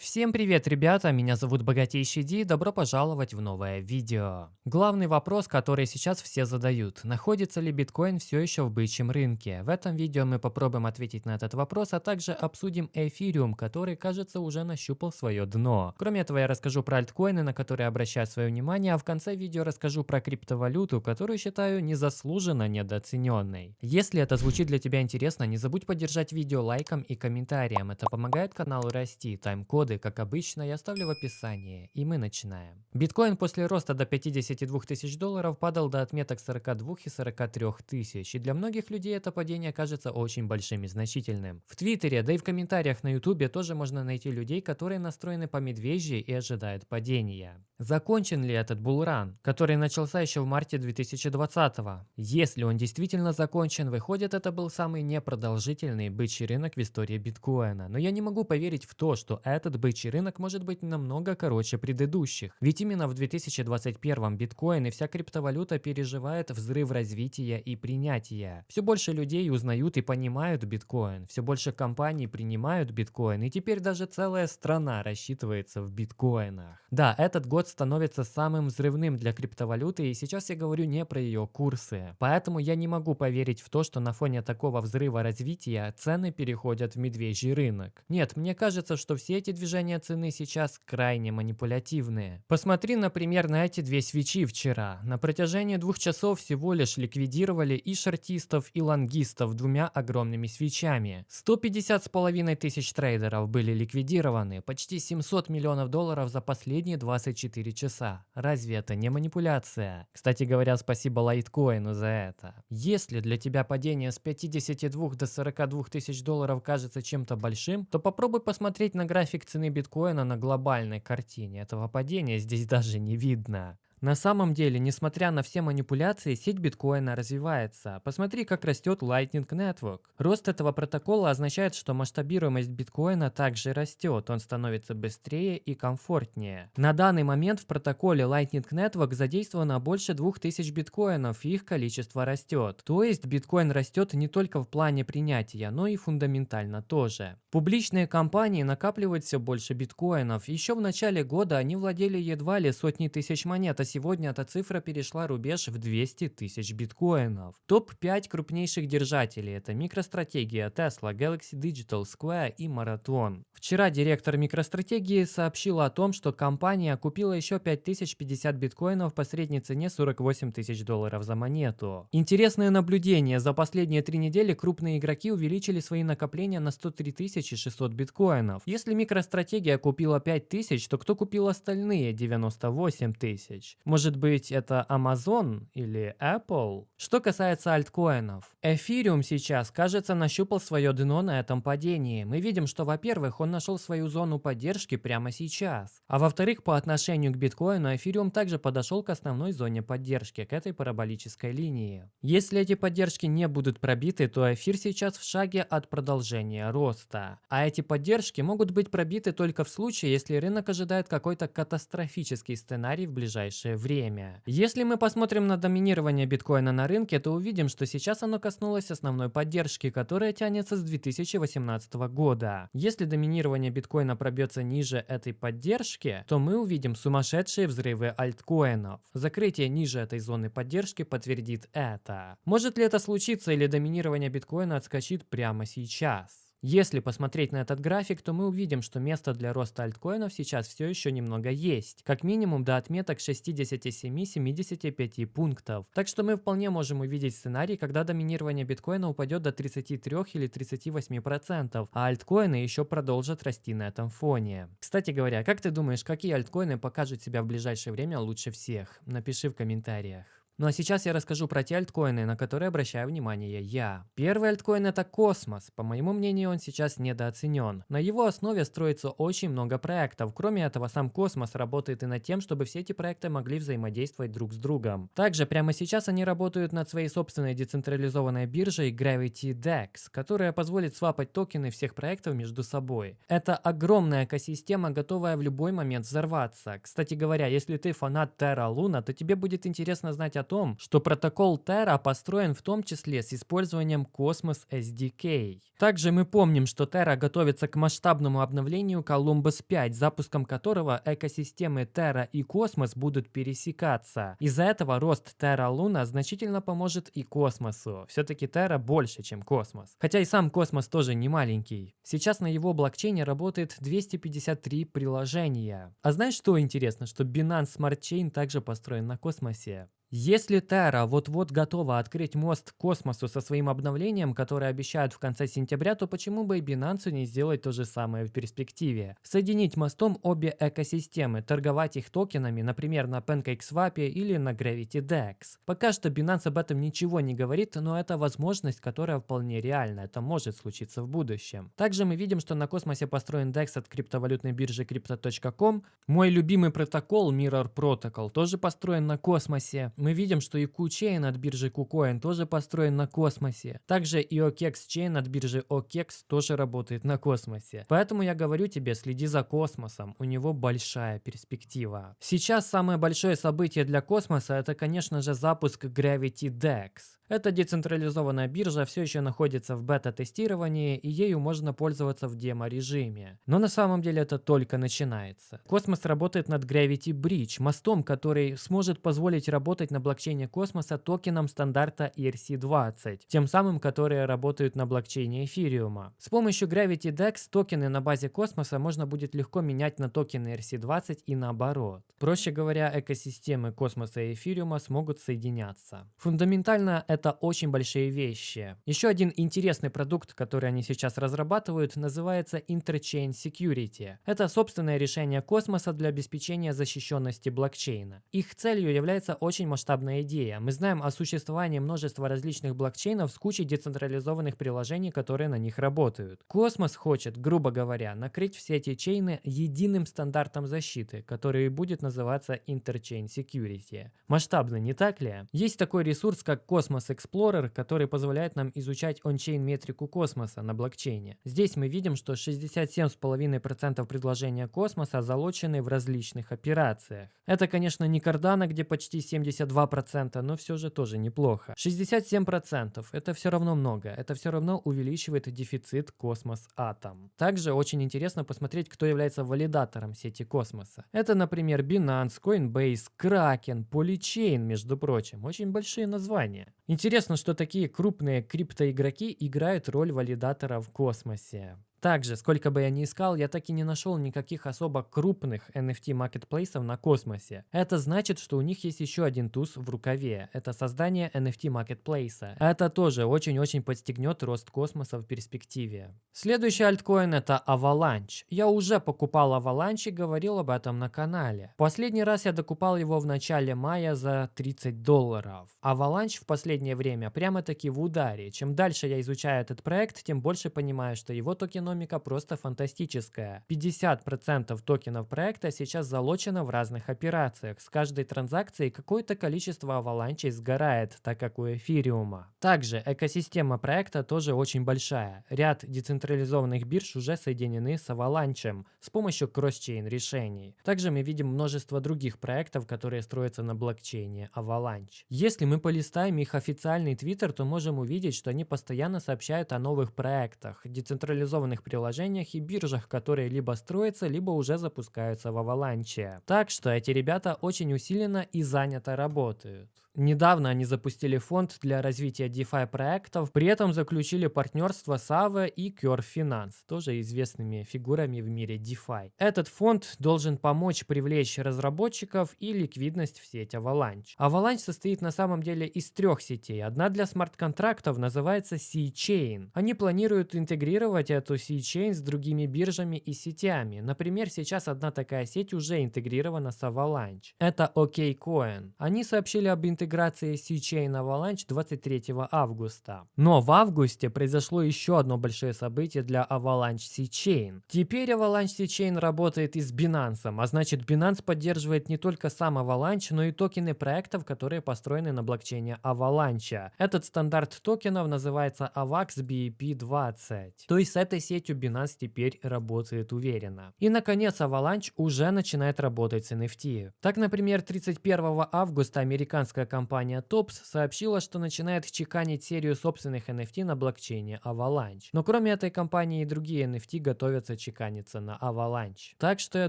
Всем привет, ребята! Меня зовут Богатейший Ди, добро пожаловать в новое видео. Главный вопрос, который сейчас все задают, находится ли биткоин все еще в бычьем рынке? В этом видео мы попробуем ответить на этот вопрос, а также обсудим эфириум, который, кажется, уже нащупал свое дно. Кроме этого, я расскажу про альткоины, на которые обращаю свое внимание, а в конце видео расскажу про криптовалюту, которую считаю незаслуженно недооцененной. Если это звучит для тебя интересно, не забудь поддержать видео лайком и комментарием, это помогает каналу расти, тайм-код коды, как обычно, я оставлю в описании, и мы начинаем. Биткоин после роста до 52 тысяч долларов падал до отметок 42 и 43 тысяч, и для многих людей это падение кажется очень большим и значительным. В Твиттере, да и в комментариях на Ютубе тоже можно найти людей, которые настроены по медвежьи и ожидают падения. Закончен ли этот булран, который начался еще в марте 2020 -го? Если он действительно закончен, выходит это был самый непродолжительный бычий рынок в истории биткоина, но я не могу поверить в то, что этот бычий рынок может быть намного короче предыдущих. Ведь именно в 2021 биткоин и вся криптовалюта переживает взрыв развития и принятия. Все больше людей узнают и понимают биткоин, все больше компаний принимают биткоин, и теперь даже целая страна рассчитывается в биткоинах. Да, этот год становится самым взрывным для криптовалюты, и сейчас я говорю не про ее курсы. Поэтому я не могу поверить в то, что на фоне такого взрыва развития цены переходят в медвежий рынок. Нет, мне кажется, что все эти движения движения цены сейчас крайне манипулятивные. Посмотри, например, на эти две свечи вчера. На протяжении двух часов всего лишь ликвидировали и шортистов, и лонгистов двумя огромными свечами. 150 с половиной тысяч трейдеров были ликвидированы, почти 700 миллионов долларов за последние 24 часа. Разве это не манипуляция? Кстати говоря, спасибо лайткоину за это. Если для тебя падение с 52 до 42 тысяч долларов кажется чем-то большим, то попробуй посмотреть на график цены биткоина на глобальной картине. Этого падения здесь даже не видно. На самом деле, несмотря на все манипуляции, сеть биткоина развивается. Посмотри, как растет Lightning Network. Рост этого протокола означает, что масштабируемость биткоина также растет, он становится быстрее и комфортнее. На данный момент в протоколе Lightning Network задействовано больше 2000 биткоинов, и их количество растет. То есть биткоин растет не только в плане принятия, но и фундаментально тоже. Публичные компании накапливают все больше биткоинов. Еще в начале года они владели едва ли сотни тысяч монет, а сегодня эта цифра перешла рубеж в 200 тысяч биткоинов. Топ-5 крупнейших держателей – это MicroStrategia, Tesla, Galaxy Digital, Square и Marathon. Вчера директор MicroStrategia сообщил о том, что компания купила еще 5050 биткоинов по средней цене 48 тысяч долларов за монету. Интересное наблюдение. За последние три недели крупные игроки увеличили свои накопления на 103 600 биткоинов. Если MicroStrategia купила 5000, то кто купил остальные 98 тысяч? Может быть, это Amazon или Apple? Что касается альткоинов. Эфириум сейчас, кажется, нащупал свое дно на этом падении. Мы видим, что, во-первых, он нашел свою зону поддержки прямо сейчас. А во-вторых, по отношению к биткоину, эфириум также подошел к основной зоне поддержки, к этой параболической линии. Если эти поддержки не будут пробиты, то эфир сейчас в шаге от продолжения роста. А эти поддержки могут быть пробиты только в случае, если рынок ожидает какой-то катастрофический сценарий в ближайшее ближайшее время. Если мы посмотрим на доминирование биткоина на рынке, то увидим, что сейчас оно коснулось основной поддержки, которая тянется с 2018 года. Если доминирование биткоина пробьется ниже этой поддержки, то мы увидим сумасшедшие взрывы альткоинов. Закрытие ниже этой зоны поддержки подтвердит это. Может ли это случиться или доминирование биткоина отскочит прямо сейчас? Если посмотреть на этот график, то мы увидим, что место для роста альткоинов сейчас все еще немного есть. Как минимум до отметок 67-75 пунктов. Так что мы вполне можем увидеть сценарий, когда доминирование биткоина упадет до 33 или 38%, а альткоины еще продолжат расти на этом фоне. Кстати говоря, как ты думаешь, какие альткоины покажут себя в ближайшее время лучше всех? Напиши в комментариях. Ну а сейчас я расскажу про те альткоины, на которые обращаю внимание я. Первый альткоин это Космос. По моему мнению, он сейчас недооценен. На его основе строится очень много проектов. Кроме этого, сам Космос работает и над тем, чтобы все эти проекты могли взаимодействовать друг с другом. Также прямо сейчас они работают над своей собственной децентрализованной биржей Gravity DEX, которая позволит свапать токены всех проектов между собой. Это огромная экосистема, готовая в любой момент взорваться. Кстати говоря, если ты фанат Terra Luna, то тебе будет интересно знать о том, что протокол Terra построен в том числе с использованием Cosmos SDK. Также мы помним, что Terra готовится к масштабному обновлению Columbus 5, запуском которого экосистемы Terra и Cosmos будут пересекаться. Из-за этого рост Terra Luna значительно поможет и космосу. Все-таки Terra больше, чем космос. Хотя и сам космос тоже не маленький. Сейчас на его блокчейне работает 253 приложения. А знаешь, что интересно? Что Binance Smart Chain также построен на космосе. Если Terra вот-вот готова открыть мост к космосу со своим обновлением, которое обещают в конце сентября, то почему бы и Binance не сделать то же самое в перспективе? Соединить мостом обе экосистемы, торговать их токенами, например, на PancakeSwap или на GravityDex. Пока что Binance об этом ничего не говорит, но это возможность, которая вполне реальна, это может случиться в будущем. Также мы видим, что на космосе построен DEX от криптовалютной биржи Crypto.com. Мой любимый протокол Mirror Protocol тоже построен на космосе мы видим, что и QChain от биржи KuCoin тоже построен на космосе. Также и OKEX Chain от биржи OKEX тоже работает на космосе. Поэтому я говорю тебе, следи за космосом, у него большая перспектива. Сейчас самое большое событие для космоса это, конечно же, запуск Gravity DEX. Эта децентрализованная биржа все еще находится в бета-тестировании, и ею можно пользоваться в демо-режиме. Но на самом деле это только начинается. Космос работает над Gravity Bridge, мостом, который сможет позволить работать на блокчейне космоса токенам стандарта ERC-20, тем самым, которые работают на блокчейне эфириума. С помощью Gravity DEX токены на базе космоса можно будет легко менять на токены ERC-20 и наоборот. Проще говоря, экосистемы космоса и эфириума смогут соединяться. Фундаментально это это очень большие вещи. Еще один интересный продукт, который они сейчас разрабатывают, называется Interchain Security. Это собственное решение космоса для обеспечения защищенности блокчейна. Их целью является очень масштабная идея. Мы знаем о существовании множества различных блокчейнов с кучей децентрализованных приложений, которые на них работают. Космос хочет, грубо говоря, накрыть все эти чейны единым стандартом защиты, который будет называться Interchain Security. Масштабно, не так ли? Есть такой ресурс, как Cosmos Explorer, который позволяет нам изучать ончейн метрику космоса на блокчейне. Здесь мы видим, что 67,5% предложения космоса залочены в различных операциях. Это, конечно, не Cardano, где почти 72%, но все же тоже неплохо. 67% это все равно много, это все равно увеличивает дефицит космос атом. Также очень интересно посмотреть, кто является валидатором сети космоса. Это, например, Binance, Coinbase, Kraken, Polychain, между прочим. Очень большие названия. Интересно, что такие крупные криптоигроки играют роль валидатора в космосе. Также, сколько бы я ни искал, я так и не нашел никаких особо крупных NFT маркетплейсов на космосе. Это значит, что у них есть еще один туз в рукаве. Это создание NFT маркетплейса. Это тоже очень-очень подстегнет рост космоса в перспективе. Следующий альткоин это Avalanche. Я уже покупал Avalanche и говорил об этом на канале. Последний раз я докупал его в начале мая за 30 долларов. Avalanche в последнее время прямо-таки в ударе. Чем дальше я изучаю этот проект, тем больше понимаю, что его токен экономика просто фантастическая. 50% токенов проекта сейчас залочено в разных операциях. С каждой транзакцией какое-то количество аваланчей сгорает, так как у эфириума. Также экосистема проекта тоже очень большая. Ряд децентрализованных бирж уже соединены с аваланчем с помощью кросс-чейн решений. Также мы видим множество других проектов, которые строятся на блокчейне Avalanche. Если мы полистаем их официальный твиттер, то можем увидеть, что они постоянно сообщают о новых проектах, децентрализованных мобильных приложениях и биржах, которые либо строятся, либо уже запускаются в Avalanche. Так что эти ребята очень усиленно и занято работают. Недавно они запустили фонд для развития DeFi проектов, при этом заключили партнерство с Aave и Curve Finance, тоже известными фигурами в мире DeFi. Этот фонд должен помочь привлечь разработчиков и ликвидность в сеть Avalanche. Avalanche состоит на самом деле из трех сетей. Одна для смарт-контрактов называется C-Chain. Они планируют интегрировать эту C-Chain с другими биржами и сетями. Например, сейчас одна такая сеть уже интегрирована с Avalanche. Это OKCoin. Они сообщили об интеграции интеграции C-Chain Avalanche 23 августа. Но в августе произошло еще одно большое событие для Avalanche C-Chain. Теперь Avalanche C-Chain работает и с Binance, а значит Binance поддерживает не только сам Avalanche, но и токены проектов, которые построены на блокчейне Avalanche. Этот стандарт токенов называется AVAX BEP20. То есть с этой сетью Binance теперь работает уверенно. И наконец Avalanche уже начинает работать с NFT. Так, например, 31 августа американская компания Tops сообщила, что начинает чеканить серию собственных NFT на блокчейне Avalanche. Но кроме этой компании и другие NFT готовятся чеканиться на Avalanche. Так что я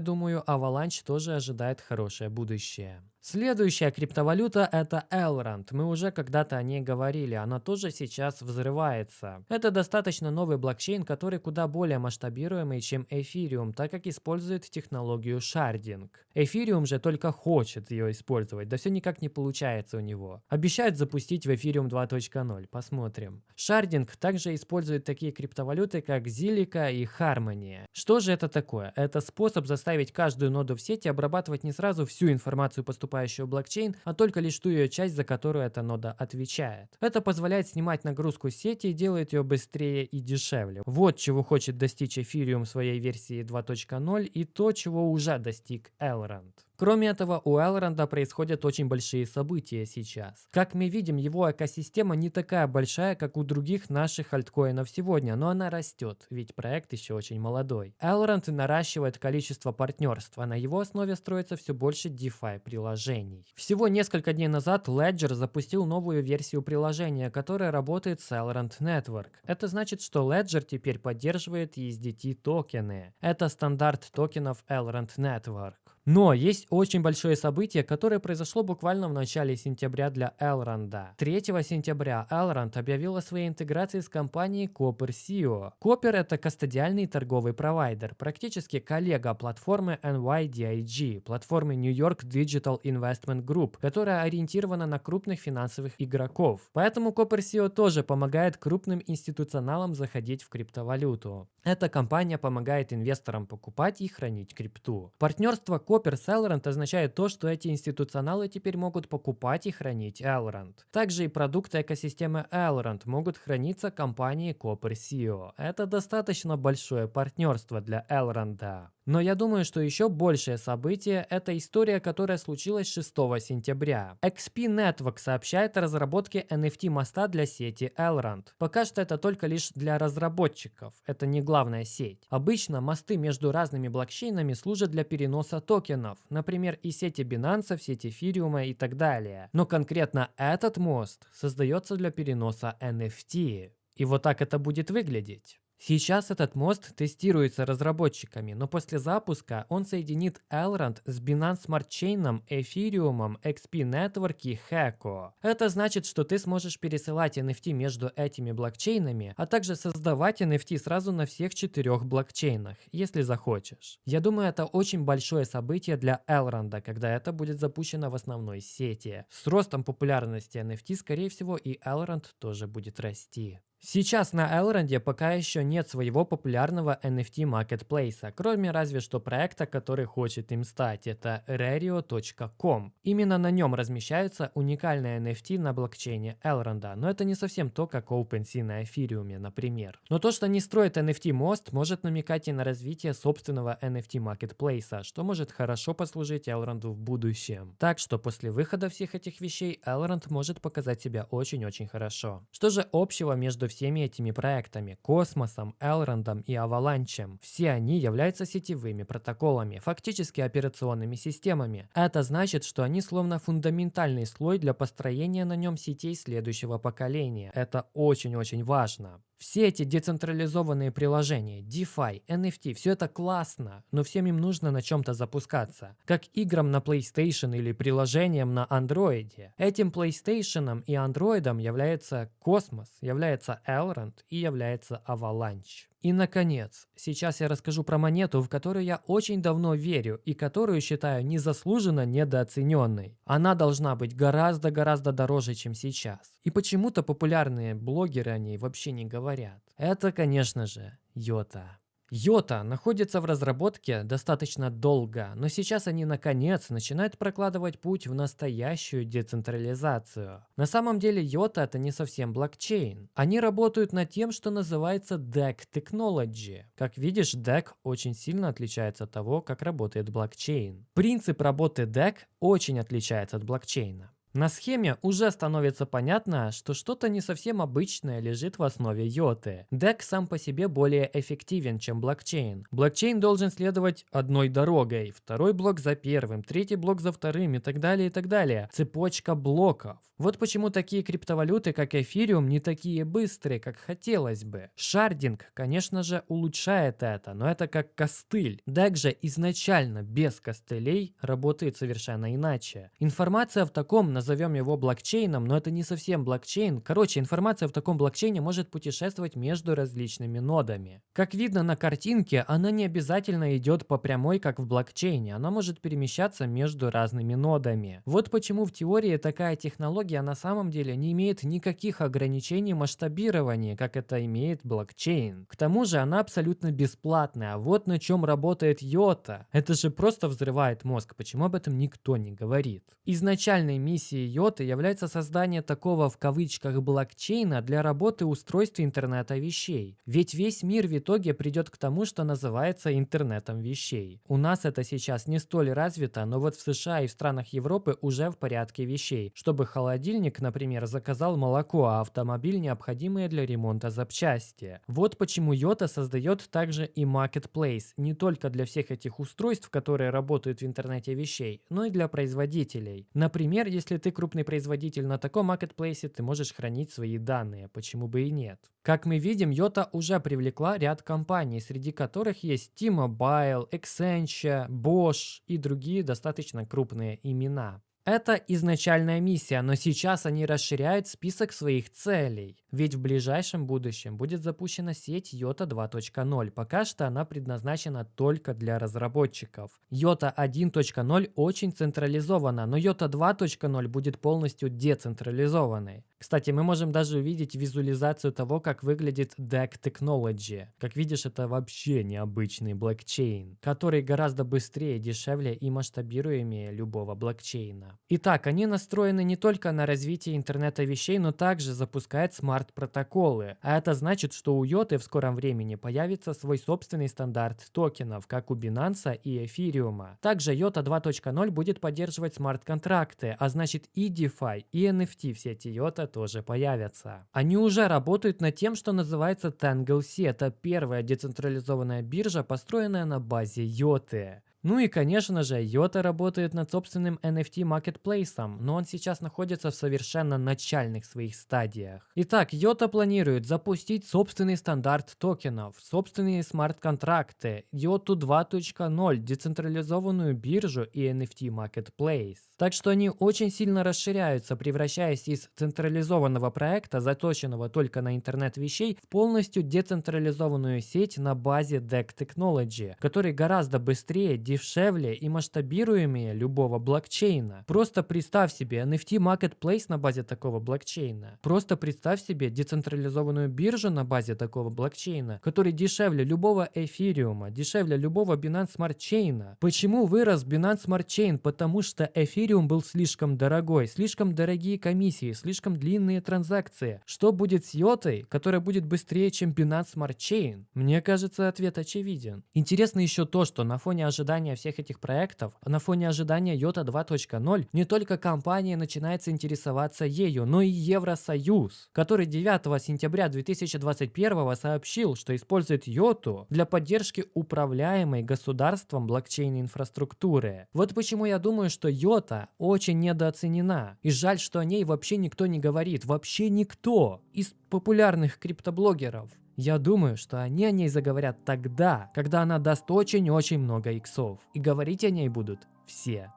думаю, Avalanche тоже ожидает хорошее будущее. Следующая криптовалюта это Elrond. Мы уже когда-то о ней говорили, она тоже сейчас взрывается. Это достаточно новый блокчейн, который куда более масштабируемый, чем Ethereum, так как использует технологию шардинг. Ethereum же только хочет ее использовать, да все никак не получается у него. Обещают запустить в Ethereum 2.0, посмотрим. Шардинг также использует такие криптовалюты, как Zilliqa и Harmony. Что же это такое? Это способ заставить каждую ноду в сети обрабатывать не сразу всю информацию поступающую поступающую блокчейн, а только лишь ту ее часть, за которую эта нода отвечает. Это позволяет снимать нагрузку сети и делает ее быстрее и дешевле. Вот чего хочет достичь Ethereum своей версии 2.0 и то, чего уже достиг Elrond. Кроме этого, у Элронда происходят очень большие события сейчас. Как мы видим, его экосистема не такая большая, как у других наших альткоинов сегодня, но она растет, ведь проект еще очень молодой. Элронд наращивает количество партнерств, а на его основе строится все больше DeFi приложений. Всего несколько дней назад Ledger запустил новую версию приложения, которая работает с Elrond Network. Это значит, что Ledger теперь поддерживает ESDT токены. Это стандарт токенов Elrond Network. Но есть очень большое событие, которое произошло буквально в начале сентября для Элронда. 3 сентября Elrond объявил о своей интеграции с компанией Copper SEO. Copper это кастодиальный торговый провайдер, практически коллега платформы NYDIG, платформы New York Digital Investment Group, которая ориентирована на крупных финансовых игроков. Поэтому Copper SEO тоже помогает крупным институционалам заходить в криптовалюту. Эта компания помогает инвесторам покупать и хранить крипту. Партнерство Copper с Elrond означает то, что эти институционалы теперь могут покупать и хранить Elrond. Также и продукты экосистемы Elrond могут храниться компанией Copper SEO. Это достаточно большое партнерство для Elrond. Но я думаю, что еще большее событие – это история, которая случилась 6 сентября. XP Network сообщает о разработке NFT моста для сети Elrond. Пока что это только лишь для разработчиков, это не главная сеть. Обычно мосты между разными блокчейнами служат для переноса токенов, например, из сети Binance сеть эфириума и так далее. Но конкретно этот мост создается для переноса NFT. И вот так это будет выглядеть. Сейчас этот мост тестируется разработчиками, но после запуска он соединит Elrond с Binance Smart Chain, Ethereum, XP Network и Heco. Это значит, что ты сможешь пересылать NFT между этими блокчейнами, а также создавать NFT сразу на всех четырех блокчейнах, если захочешь. Я думаю, это очень большое событие для Elrond, когда это будет запущено в основной сети. С ростом популярности NFT, скорее всего, и Elrond тоже будет расти. Сейчас на Elrond пока еще нет своего популярного NFT маркетплейса, кроме разве что проекта, который хочет им стать, это Rario.com. Именно на нем размещаются уникальные NFT на блокчейне Elrond, но это не совсем то, как OpenSea на эфириуме, например. Но то, что они строят NFT мост, может намекать и на развитие собственного NFT маркетплейса, что может хорошо послужить Elrond в будущем. Так что после выхода всех этих вещей Elrond может показать себя очень-очень хорошо. Что же общего между всеми этими проектами – Космосом, Элрондом и Аваланчем. Все они являются сетевыми протоколами, фактически операционными системами. Это значит, что они словно фундаментальный слой для построения на нем сетей следующего поколения. Это очень-очень важно. Все эти децентрализованные приложения, DeFi, NFT, все это классно, но всем им нужно на чем-то запускаться. Как играм на PlayStation или приложениям на Android. Этим PlayStation и Android является Космос, является Elrond и является Avalanche. И, наконец, сейчас я расскажу про монету, в которую я очень давно верю и которую считаю незаслуженно недооцененной. Она должна быть гораздо-гораздо дороже, чем сейчас. И почему-то популярные блогеры о ней вообще не говорят. Это, конечно же, йота. Йота находится в разработке достаточно долго, но сейчас они наконец начинают прокладывать путь в настоящую децентрализацию. На самом деле Йота это не совсем блокчейн. Они работают над тем, что называется DEC Technology. Как видишь, DEC очень сильно отличается от того, как работает блокчейн. Принцип работы DEC очень отличается от блокчейна. На схеме уже становится понятно, что что-то не совсем обычное лежит в основе йоты. DEX сам по себе более эффективен, чем блокчейн. Блокчейн должен следовать одной дорогой, второй блок за первым, третий блок за вторым и так далее, и так далее. Цепочка блоков. Вот почему такие криптовалюты, как эфириум, не такие быстрые, как хотелось бы. Шардинг, конечно же, улучшает это, но это как костыль. DEX же изначально без костылей работает совершенно иначе. Информация в таком назовем его блокчейном, но это не совсем блокчейн. Короче, информация в таком блокчейне может путешествовать между различными нодами. Как видно на картинке, она не обязательно идет по прямой, как в блокчейне. Она может перемещаться между разными нодами. Вот почему в теории такая технология на самом деле не имеет никаких ограничений масштабирования, как это имеет блокчейн. К тому же она абсолютно бесплатная. Вот на чем работает йота. Это же просто взрывает мозг. Почему об этом никто не говорит? Изначальной миссией миссией Йоты является создание такого в кавычках блокчейна для работы устройств интернета вещей. Ведь весь мир в итоге придет к тому, что называется интернетом вещей. У нас это сейчас не столь развито, но вот в США и в странах Европы уже в порядке вещей, чтобы холодильник, например, заказал молоко, а автомобиль необходимые для ремонта запчасти. Вот почему Йота создает также и Marketplace, не только для всех этих устройств, которые работают в интернете вещей, но и для производителей. Например, если ты крупный производитель на таком маркетплейсе, ты можешь хранить свои данные, почему бы и нет. Как мы видим, Йота уже привлекла ряд компаний, среди которых есть T-Mobile, Accenture, Bosch и другие достаточно крупные имена. Это изначальная миссия, но сейчас они расширяют список своих целей. Ведь в ближайшем будущем будет запущена сеть Йота 2.0. Пока что она предназначена только для разработчиков. Йота 1.0 очень централизована, но Йота 2.0 будет полностью децентрализованной. Кстати, мы можем даже увидеть визуализацию того, как выглядит DEC Technology. Как видишь, это вообще необычный блокчейн, который гораздо быстрее, дешевле и масштабируемее любого блокчейна. Итак, они настроены не только на развитие интернета вещей, но также запускают смарт-протоколы. А это значит, что у Йоты в скором времени появится свой собственный стандарт токенов, как у Binance и Эфириума. Также Йота 2.0 будет поддерживать смарт-контракты, а значит и DeFi, и NFT в сети Йота тоже появятся. Они уже работают над тем, что называется Tangle Это первая децентрализованная биржа, построенная на базе Йоты. Ну и, конечно же, Йота работает над собственным NFT маркетплейсом, но он сейчас находится в совершенно начальных своих стадиях. Итак, Йота планирует запустить собственный стандарт токенов, собственные смарт-контракты, Йоту 2.0, децентрализованную биржу и NFT маркетплейс. Так что они очень сильно расширяются, превращаясь из централизованного проекта, заточенного только на интернет вещей, в полностью децентрализованную сеть на базе DEC Technology, который гораздо быстрее, дешевле и масштабируемее любого блокчейна. Просто представь себе NFT Marketplace на базе такого блокчейна. Просто представь себе децентрализованную биржу на базе такого блокчейна, который дешевле любого эфириума, дешевле любого Binance Smart Chain. Почему вырос Binance Smart Chain? Потому что эфириум был слишком дорогой, слишком дорогие комиссии, слишком длинные транзакции. Что будет с йотой, которая будет быстрее, чем Binance Smart Chain? Мне кажется, ответ очевиден. Интересно еще то, что на фоне ожидания ожидания всех этих проектов, на фоне ожидания Йота 2.0, не только компания начинает интересоваться ею, но и Евросоюз, который 9 сентября 2021 сообщил, что использует Йоту для поддержки управляемой государством блокчейн-инфраструктуры. Вот почему я думаю, что Йота очень недооценена. И жаль, что о ней вообще никто не говорит. Вообще никто из популярных криптоблогеров. Я думаю, что они о ней заговорят тогда, когда она даст очень-очень много иксов. И говорить о ней будут все.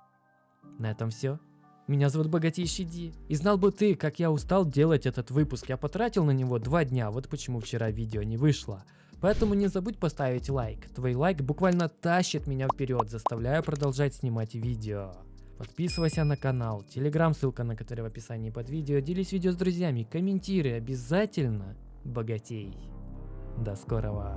На этом все. Меня зовут Богатейший Ди. И знал бы ты, как я устал делать этот выпуск. Я потратил на него два дня, вот почему вчера видео не вышло. Поэтому не забудь поставить лайк. Твой лайк буквально тащит меня вперед, заставляя продолжать снимать видео. Подписывайся на канал, телеграм, ссылка на который в описании под видео. Делись видео с друзьями, комментируй обязательно. Богатей. До скорого.